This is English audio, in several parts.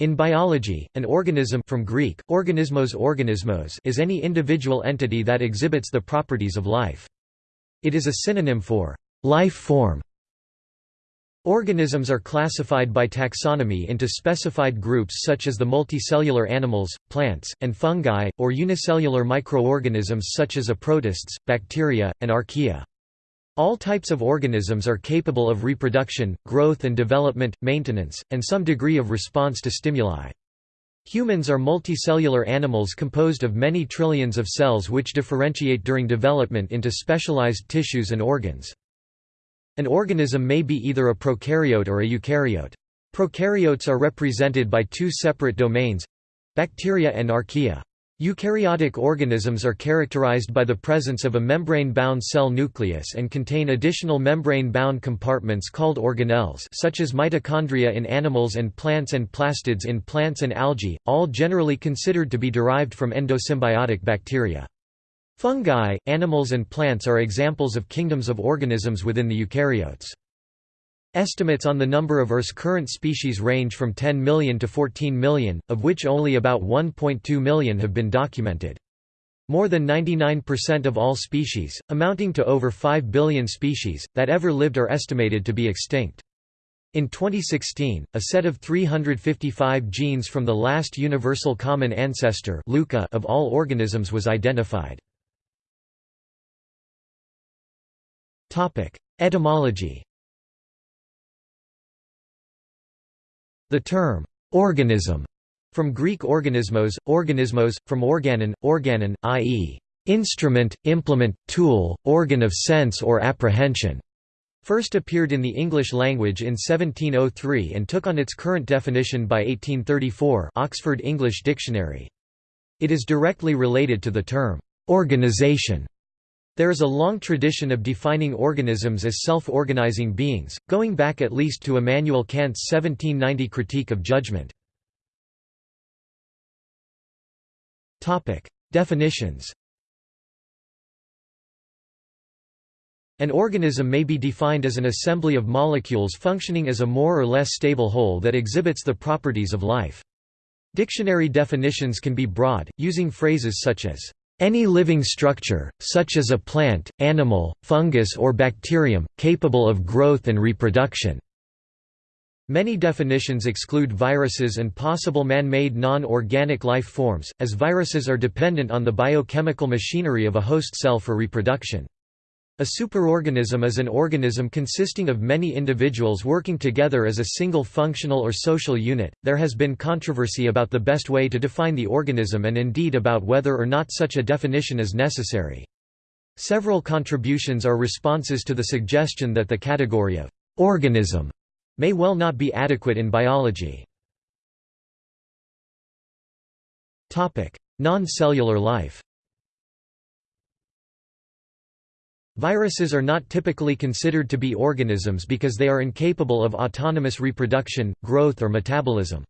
In biology, an organism from Greek, organismos organismos is any individual entity that exhibits the properties of life. It is a synonym for life form. Organisms are classified by taxonomy into specified groups such as the multicellular animals, plants, and fungi, or unicellular microorganisms such as a protists, bacteria, and archaea. All types of organisms are capable of reproduction, growth and development, maintenance, and some degree of response to stimuli. Humans are multicellular animals composed of many trillions of cells which differentiate during development into specialized tissues and organs. An organism may be either a prokaryote or a eukaryote. Prokaryotes are represented by two separate domains—bacteria and archaea. Eukaryotic organisms are characterized by the presence of a membrane-bound cell nucleus and contain additional membrane-bound compartments called organelles such as mitochondria in animals and plants and plastids in plants and algae, all generally considered to be derived from endosymbiotic bacteria. Fungi, animals and plants are examples of kingdoms of organisms within the eukaryotes. Estimates on the number of Earth's current species range from 10 million to 14 million, of which only about 1.2 million have been documented. More than 99% of all species, amounting to over 5 billion species, that ever lived are estimated to be extinct. In 2016, a set of 355 genes from the last universal common ancestor of all organisms was identified. Etymology The term, organism, from Greek organismos, organismos, from organon, organon, i.e., instrument, implement, tool, organ of sense or apprehension, first appeared in the English language in 1703 and took on its current definition by 1834 Oxford English Dictionary. It is directly related to the term, organization, there is a long tradition of defining organisms as self-organizing beings, going back at least to Immanuel Kant's 1790 Critique of Judgment. Definitions An organism may be defined as an assembly of molecules functioning as a more or less stable whole that exhibits the properties of life. Dictionary definitions can be broad, using phrases such as any living structure, such as a plant, animal, fungus or bacterium, capable of growth and reproduction. Many definitions exclude viruses and possible man-made non-organic life forms, as viruses are dependent on the biochemical machinery of a host cell for reproduction. A superorganism is an organism consisting of many individuals working together as a single functional or social unit. There has been controversy about the best way to define the organism and indeed about whether or not such a definition is necessary. Several contributions are responses to the suggestion that the category of organism may well not be adequate in biology. Non-cellular life. Viruses are not typically considered to be organisms because they are incapable of autonomous reproduction, growth or metabolism.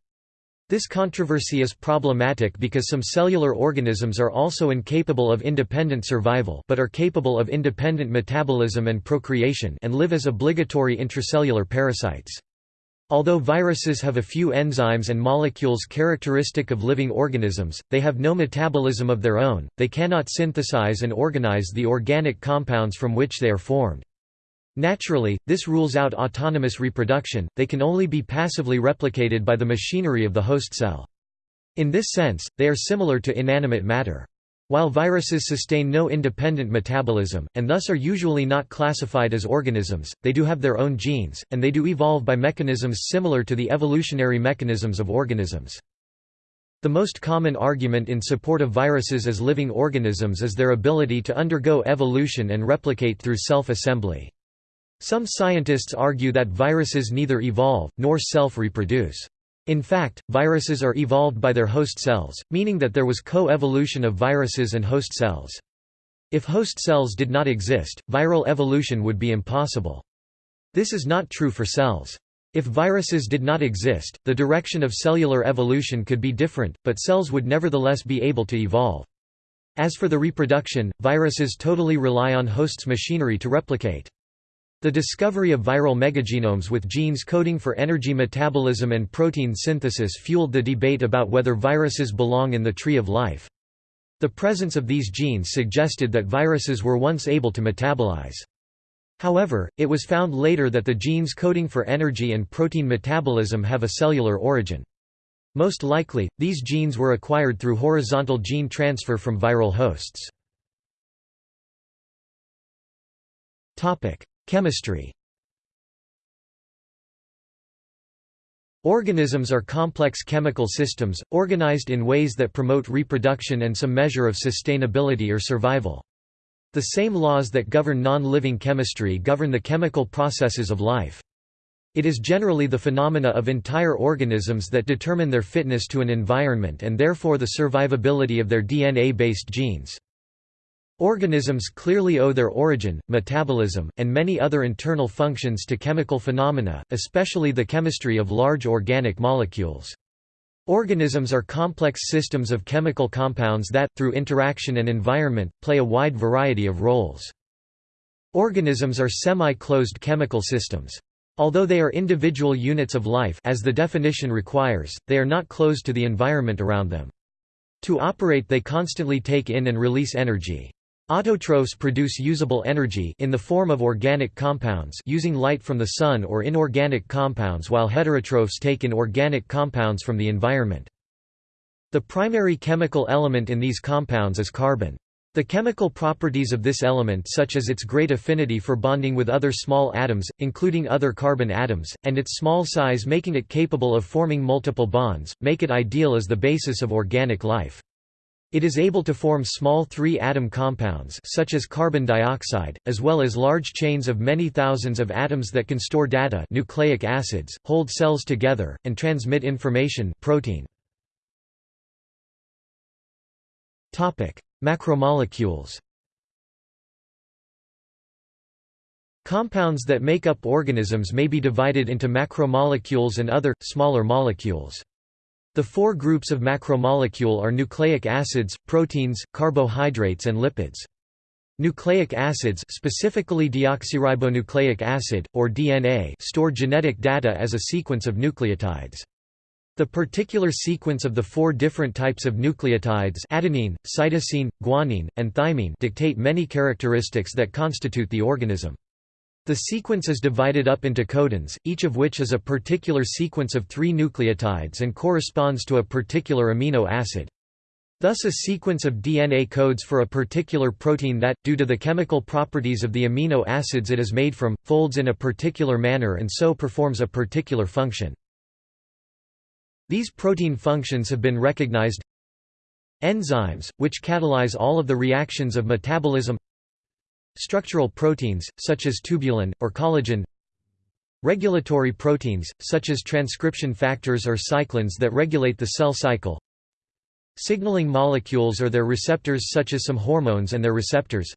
This controversy is problematic because some cellular organisms are also incapable of independent survival but are capable of independent metabolism and procreation and live as obligatory intracellular parasites. Although viruses have a few enzymes and molecules characteristic of living organisms, they have no metabolism of their own, they cannot synthesize and organize the organic compounds from which they are formed. Naturally, this rules out autonomous reproduction, they can only be passively replicated by the machinery of the host cell. In this sense, they are similar to inanimate matter. While viruses sustain no independent metabolism, and thus are usually not classified as organisms, they do have their own genes, and they do evolve by mechanisms similar to the evolutionary mechanisms of organisms. The most common argument in support of viruses as living organisms is their ability to undergo evolution and replicate through self-assembly. Some scientists argue that viruses neither evolve, nor self-reproduce. In fact, viruses are evolved by their host cells, meaning that there was co-evolution of viruses and host cells. If host cells did not exist, viral evolution would be impossible. This is not true for cells. If viruses did not exist, the direction of cellular evolution could be different, but cells would nevertheless be able to evolve. As for the reproduction, viruses totally rely on hosts' machinery to replicate. The discovery of viral megagenomes with genes coding for energy metabolism and protein synthesis fueled the debate about whether viruses belong in the tree of life. The presence of these genes suggested that viruses were once able to metabolize. However, it was found later that the genes coding for energy and protein metabolism have a cellular origin. Most likely, these genes were acquired through horizontal gene transfer from viral hosts. Chemistry Organisms are complex chemical systems, organized in ways that promote reproduction and some measure of sustainability or survival. The same laws that govern non-living chemistry govern the chemical processes of life. It is generally the phenomena of entire organisms that determine their fitness to an environment and therefore the survivability of their DNA-based genes. Organisms clearly owe their origin, metabolism, and many other internal functions to chemical phenomena, especially the chemistry of large organic molecules. Organisms are complex systems of chemical compounds that, through interaction and environment, play a wide variety of roles. Organisms are semi-closed chemical systems. Although they are individual units of life as the definition requires, they are not closed to the environment around them. To operate they constantly take in and release energy. Autotrophs produce usable energy in the form of organic compounds using light from the sun or inorganic compounds while heterotrophs take in organic compounds from the environment. The primary chemical element in these compounds is carbon. The chemical properties of this element such as its great affinity for bonding with other small atoms, including other carbon atoms, and its small size making it capable of forming multiple bonds, make it ideal as the basis of organic life. It is able to form small three-atom compounds such as carbon dioxide, as well as large chains of many thousands of atoms that can store data nucleic acids, hold cells together, and transmit information protein. Macromolecules Compounds that make up organisms may be divided into macromolecules and other, smaller molecules. The four groups of macromolecule are nucleic acids, proteins, carbohydrates and lipids. Nucleic acids specifically deoxyribonucleic acid, or DNA store genetic data as a sequence of nucleotides. The particular sequence of the four different types of nucleotides adenine, cytosine, guanine, and thymine dictate many characteristics that constitute the organism. The sequence is divided up into codons, each of which is a particular sequence of three nucleotides and corresponds to a particular amino acid. Thus a sequence of DNA codes for a particular protein that, due to the chemical properties of the amino acids it is made from, folds in a particular manner and so performs a particular function. These protein functions have been recognized Enzymes, which catalyze all of the reactions of metabolism Structural proteins, such as tubulin, or collagen. Regulatory proteins, such as transcription factors or cyclins that regulate the cell cycle. Signaling molecules or their receptors such as some hormones and their receptors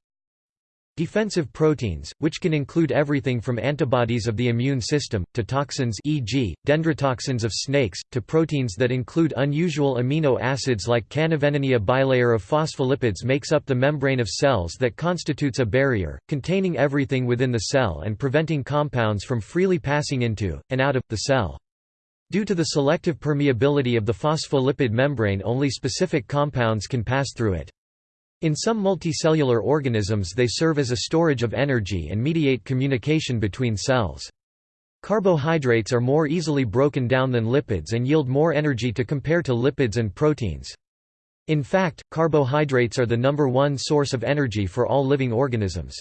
Defensive proteins, which can include everything from antibodies of the immune system, to toxins e.g., dendrotoxins of snakes, to proteins that include unusual amino acids like canavanine. A bilayer of phospholipids makes up the membrane of cells that constitutes a barrier, containing everything within the cell and preventing compounds from freely passing into, and out of, the cell. Due to the selective permeability of the phospholipid membrane only specific compounds can pass through it. In some multicellular organisms they serve as a storage of energy and mediate communication between cells. Carbohydrates are more easily broken down than lipids and yield more energy to compare to lipids and proteins. In fact, carbohydrates are the number one source of energy for all living organisms.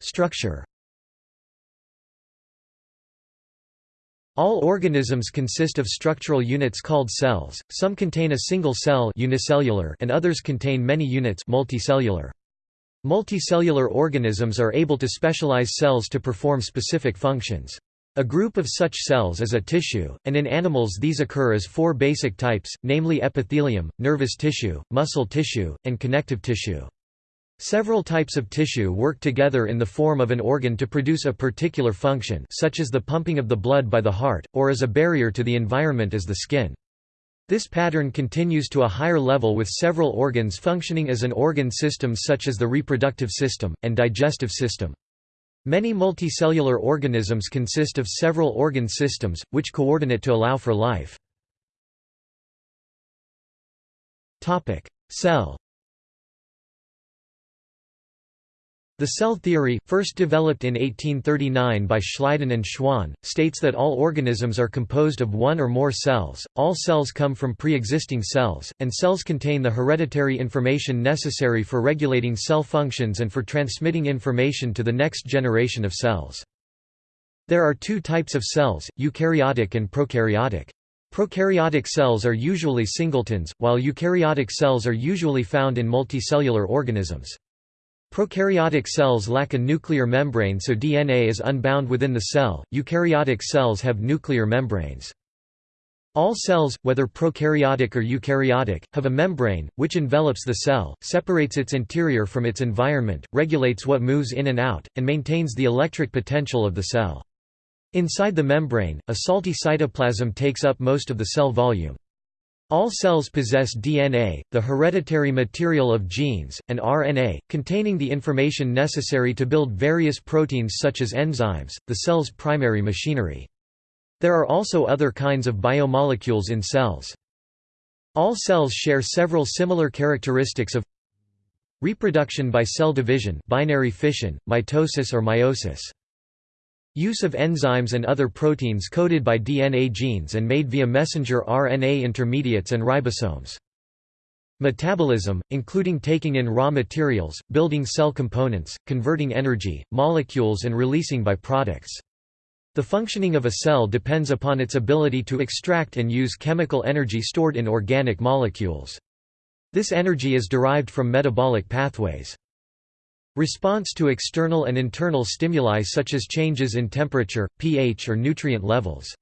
Structure All organisms consist of structural units called cells, some contain a single cell unicellular and others contain many units multicellular. Multicellular organisms are able to specialize cells to perform specific functions. A group of such cells is a tissue, and in animals these occur as four basic types, namely epithelium, nervous tissue, muscle tissue, and connective tissue. Several types of tissue work together in the form of an organ to produce a particular function such as the pumping of the blood by the heart, or as a barrier to the environment as the skin. This pattern continues to a higher level with several organs functioning as an organ system such as the reproductive system, and digestive system. Many multicellular organisms consist of several organ systems, which coordinate to allow for life. Cell The cell theory, first developed in 1839 by Schleiden and Schwann, states that all organisms are composed of one or more cells, all cells come from pre-existing cells, and cells contain the hereditary information necessary for regulating cell functions and for transmitting information to the next generation of cells. There are two types of cells, eukaryotic and prokaryotic. Prokaryotic cells are usually singletons, while eukaryotic cells are usually found in multicellular organisms. Prokaryotic cells lack a nuclear membrane so DNA is unbound within the cell, eukaryotic cells have nuclear membranes. All cells, whether prokaryotic or eukaryotic, have a membrane, which envelops the cell, separates its interior from its environment, regulates what moves in and out, and maintains the electric potential of the cell. Inside the membrane, a salty cytoplasm takes up most of the cell volume. All cells possess DNA, the hereditary material of genes, and RNA, containing the information necessary to build various proteins such as enzymes, the cell's primary machinery. There are also other kinds of biomolecules in cells. All cells share several similar characteristics of reproduction by cell division binary fission, mitosis or meiosis. Use of enzymes and other proteins coded by DNA genes and made via messenger RNA intermediates and ribosomes. Metabolism, including taking in raw materials, building cell components, converting energy, molecules and releasing byproducts. The functioning of a cell depends upon its ability to extract and use chemical energy stored in organic molecules. This energy is derived from metabolic pathways. Response to external and internal stimuli such as changes in temperature, pH or nutrient levels.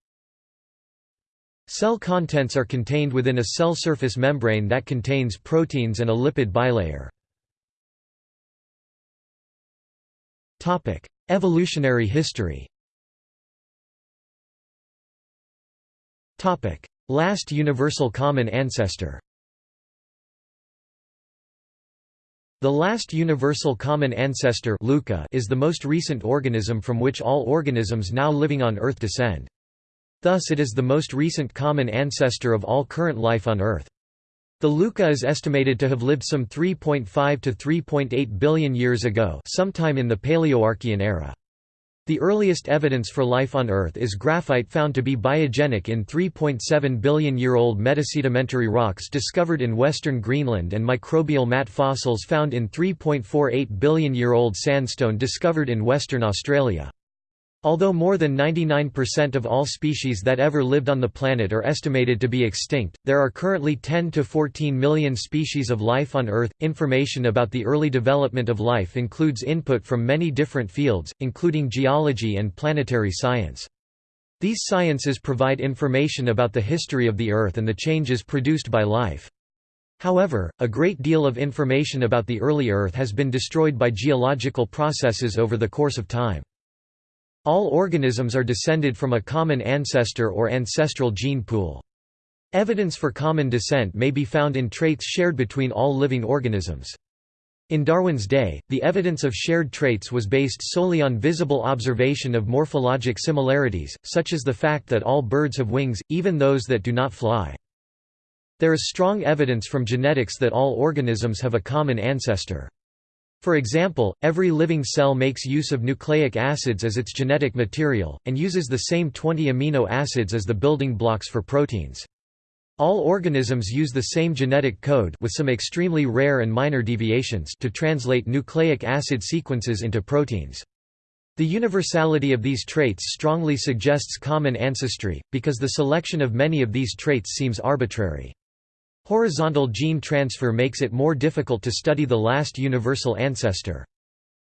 Cell contents are contained within a cell surface membrane that contains proteins and a lipid bilayer. Evolutionary history Last universal common ancestor The last universal common ancestor Luca is the most recent organism from which all organisms now living on Earth descend. Thus it is the most recent common ancestor of all current life on Earth. The Luca is estimated to have lived some 3.5 to 3.8 billion years ago sometime in the Paleoarchean era. The earliest evidence for life on Earth is graphite found to be biogenic in 3.7 billion-year-old metasedimentary rocks discovered in western Greenland and microbial mat fossils found in 3.48 billion-year-old sandstone discovered in Western Australia. Although more than 99% of all species that ever lived on the planet are estimated to be extinct, there are currently 10 to 14 million species of life on Earth. Information about the early development of life includes input from many different fields, including geology and planetary science. These sciences provide information about the history of the Earth and the changes produced by life. However, a great deal of information about the early Earth has been destroyed by geological processes over the course of time. All organisms are descended from a common ancestor or ancestral gene pool. Evidence for common descent may be found in traits shared between all living organisms. In Darwin's day, the evidence of shared traits was based solely on visible observation of morphologic similarities, such as the fact that all birds have wings, even those that do not fly. There is strong evidence from genetics that all organisms have a common ancestor. For example, every living cell makes use of nucleic acids as its genetic material, and uses the same 20 amino acids as the building blocks for proteins. All organisms use the same genetic code with some extremely rare and minor deviations to translate nucleic acid sequences into proteins. The universality of these traits strongly suggests common ancestry, because the selection of many of these traits seems arbitrary. Horizontal gene transfer makes it more difficult to study the last universal ancestor.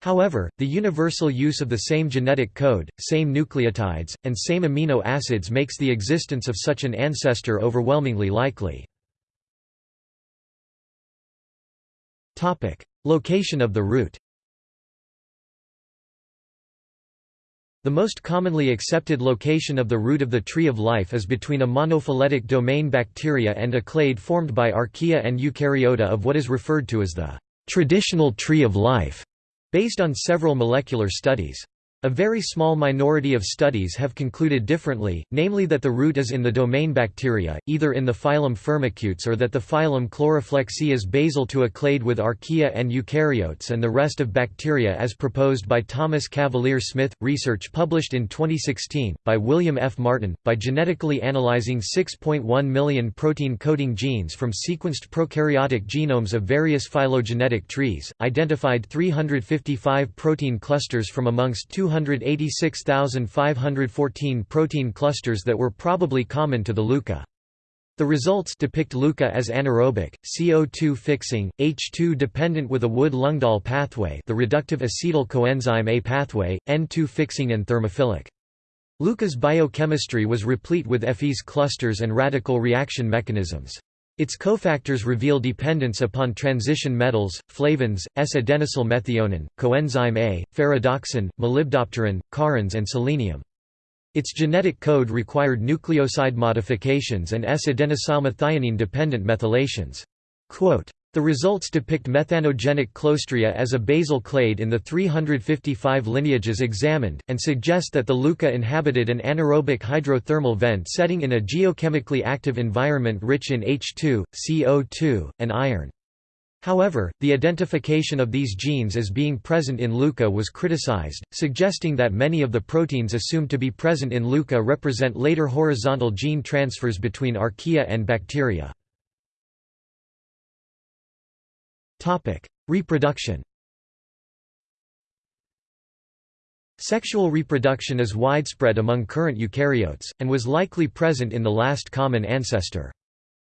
However, the universal use of the same genetic code, same nucleotides, and same amino acids makes the existence of such an ancestor overwhelmingly likely. Location of the root The most commonly accepted location of the root of the tree of life is between a monophyletic domain bacteria and a clade formed by archaea and eukaryota of what is referred to as the traditional tree of life, based on several molecular studies. A very small minority of studies have concluded differently, namely that the root is in the domain bacteria, either in the phylum Firmicutes or that the phylum Chloroflexi is basal to a clade with archaea and eukaryotes and the rest of bacteria as proposed by Thomas Cavalier Smith. Research published in 2016, by William F. Martin, by genetically analyzing 6.1 million protein-coding genes from sequenced prokaryotic genomes of various phylogenetic trees, identified 355 protein clusters from amongst 200 286,514 protein clusters that were probably common to the LUCA. The results depict LUCA as anaerobic, CO2 fixing, H2 dependent with a Wood-Ljungdahl pathway the reductive acetyl coenzyme A pathway, N2 fixing and thermophilic. LUCA's biochemistry was replete with Fes clusters and radical reaction mechanisms. Its cofactors reveal dependence upon transition metals, flavins, S-adenosyl methionine, coenzyme A, ferredoxin, molybdopterin, corrins and selenium. Its genetic code required nucleoside modifications and S-adenosylmethionine-dependent methylations. Quote, the results depict methanogenic Clostridia as a basal clade in the 355 lineages examined, and suggest that the LUCA inhabited an anaerobic hydrothermal vent setting in a geochemically active environment rich in H2, CO2, and iron. However, the identification of these genes as being present in LUCA was criticized, suggesting that many of the proteins assumed to be present in LUCA represent later horizontal gene transfers between archaea and bacteria. Topic: Reproduction. Sexual reproduction is widespread among current eukaryotes, and was likely present in the last common ancestor.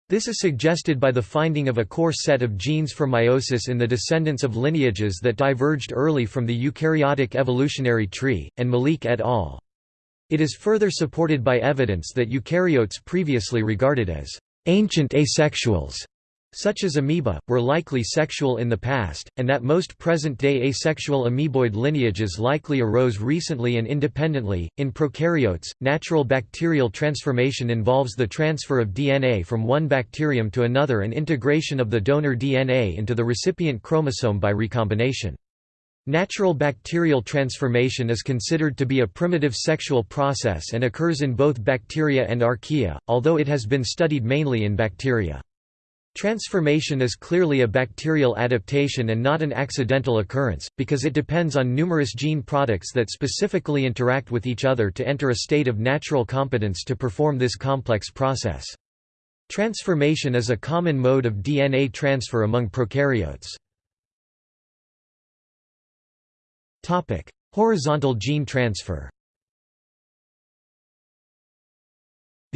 This is suggested by the finding of a core set of genes for meiosis in the descendants of lineages that diverged early from the eukaryotic evolutionary tree, and Malik et al. It is further supported by evidence that eukaryotes previously regarded as ancient asexuals such as amoeba, were likely sexual in the past, and that most present-day asexual amoeboid lineages likely arose recently and independently. In prokaryotes, natural bacterial transformation involves the transfer of DNA from one bacterium to another and integration of the donor DNA into the recipient chromosome by recombination. Natural bacterial transformation is considered to be a primitive sexual process and occurs in both bacteria and archaea, although it has been studied mainly in bacteria. Transformation is clearly a bacterial adaptation and not an accidental occurrence, because it depends on numerous gene products that specifically interact with each other to enter a state of natural competence to perform this complex process. Transformation is a common mode of DNA transfer among prokaryotes. Horizontal gene transfer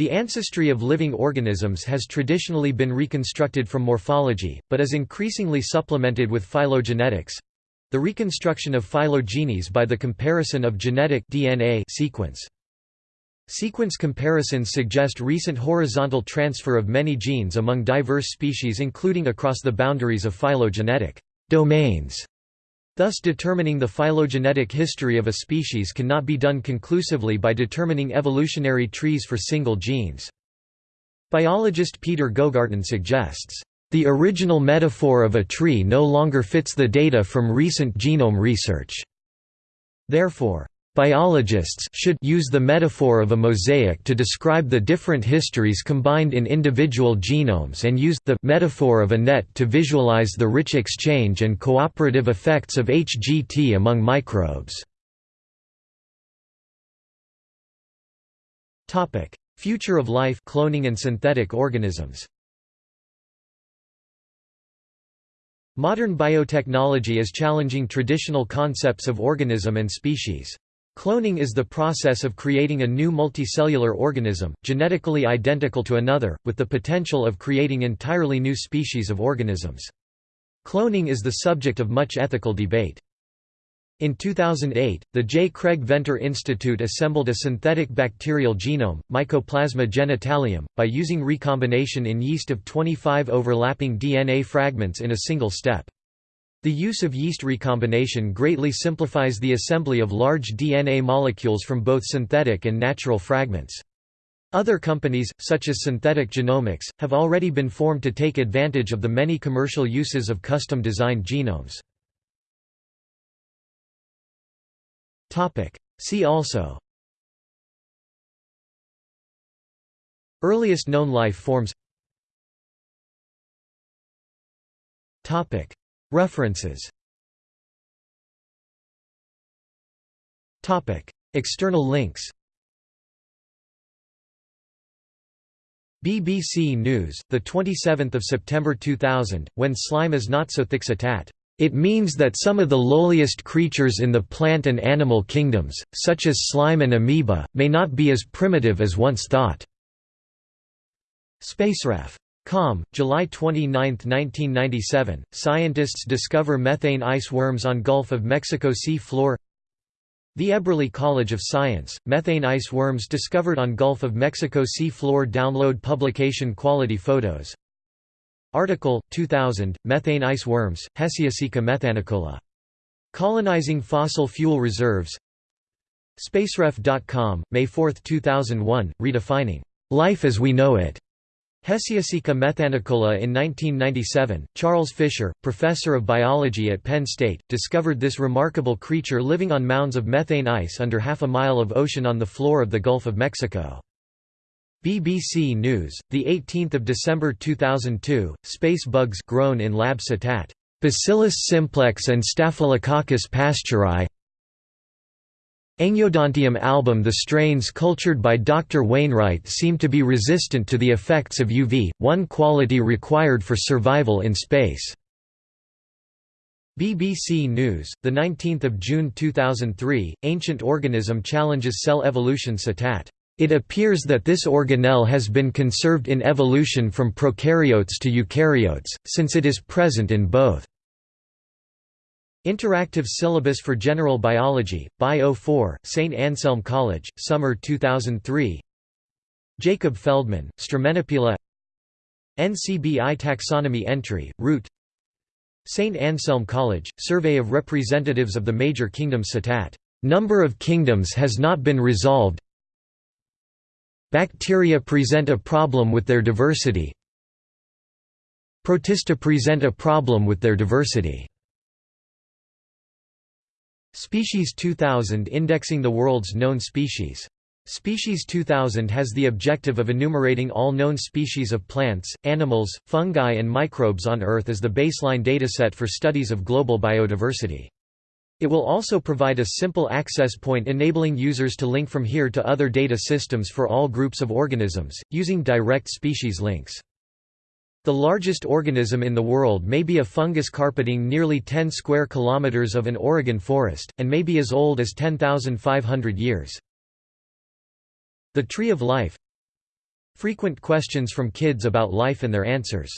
The ancestry of living organisms has traditionally been reconstructed from morphology, but is increasingly supplemented with phylogenetics—the reconstruction of phylogenies by the comparison of genetic DNA sequence. Sequence comparisons suggest recent horizontal transfer of many genes among diverse species including across the boundaries of phylogenetic domains. Thus determining the phylogenetic history of a species cannot be done conclusively by determining evolutionary trees for single genes. Biologist Peter Gogarten suggests, "...the original metaphor of a tree no longer fits the data from recent genome research." Therefore, Biologists should use the metaphor of a mosaic to describe the different histories combined in individual genomes and use the metaphor of a net to visualize the rich exchange and cooperative effects of HGT among microbes. Future of life cloning and synthetic organisms Modern biotechnology is challenging traditional concepts of organism and species. Cloning is the process of creating a new multicellular organism, genetically identical to another, with the potential of creating entirely new species of organisms. Cloning is the subject of much ethical debate. In 2008, the J. Craig Venter Institute assembled a synthetic bacterial genome, Mycoplasma genitalium, by using recombination in yeast of 25 overlapping DNA fragments in a single step. The use of yeast recombination greatly simplifies the assembly of large DNA molecules from both synthetic and natural fragments. Other companies, such as Synthetic Genomics, have already been formed to take advantage of the many commercial uses of custom-designed genomes. See also Earliest known life forms References External links BBC News, 27 September 2000, When slime is not so thick. It means that some of the lowliest creatures in the plant and animal kingdoms, such as slime and amoeba, may not be as primitive as once thought. Spaceref. Com, July 29, 1997. Scientists discover methane ice worms on Gulf of Mexico sea floor. The Eberly College of Science, Methane ice worms discovered on Gulf of Mexico sea floor Download publication quality photos Article, 2000, Methane ice worms, Hesiocaeca methanicola. Colonizing fossil fuel reserves Spaceref.com, May 4, 2001, redefining life as we know it. Hesiocaeca methanicola in 1997, Charles Fisher, professor of biology at Penn State, discovered this remarkable creature living on mounds of methane ice under half a mile of ocean on the floor of the Gulf of Mexico. BBC News, 18 December 2002, space bugs grown in Lab Citat. Bacillus simplex and Staphylococcus pasteuri Engyodontium album The strains cultured by Dr. Wainwright seem to be resistant to the effects of UV, one quality required for survival in space. BBC News, 19 June 2003, Ancient Organism challenges cell evolution citat. It appears that this organelle has been conserved in evolution from prokaryotes to eukaryotes, since it is present in both. Interactive Syllabus for General Biology, Bio 4, St. Anselm College, Summer 2003 Jacob Feldman, Stramenopila NCBI Taxonomy Entry, Root St. Anselm College, Survey of Representatives of the Major Kingdoms Citat. Number of kingdoms has not been resolved Bacteria present a problem with their diversity Protista present a problem with their diversity Species 2000 indexing the world's known species. Species 2000 has the objective of enumerating all known species of plants, animals, fungi and microbes on Earth as the baseline dataset for studies of global biodiversity. It will also provide a simple access point enabling users to link from here to other data systems for all groups of organisms, using direct species links. The largest organism in the world may be a fungus carpeting nearly 10 square kilometers of an Oregon forest, and may be as old as 10,500 years. The Tree of Life Frequent questions from kids about life and their answers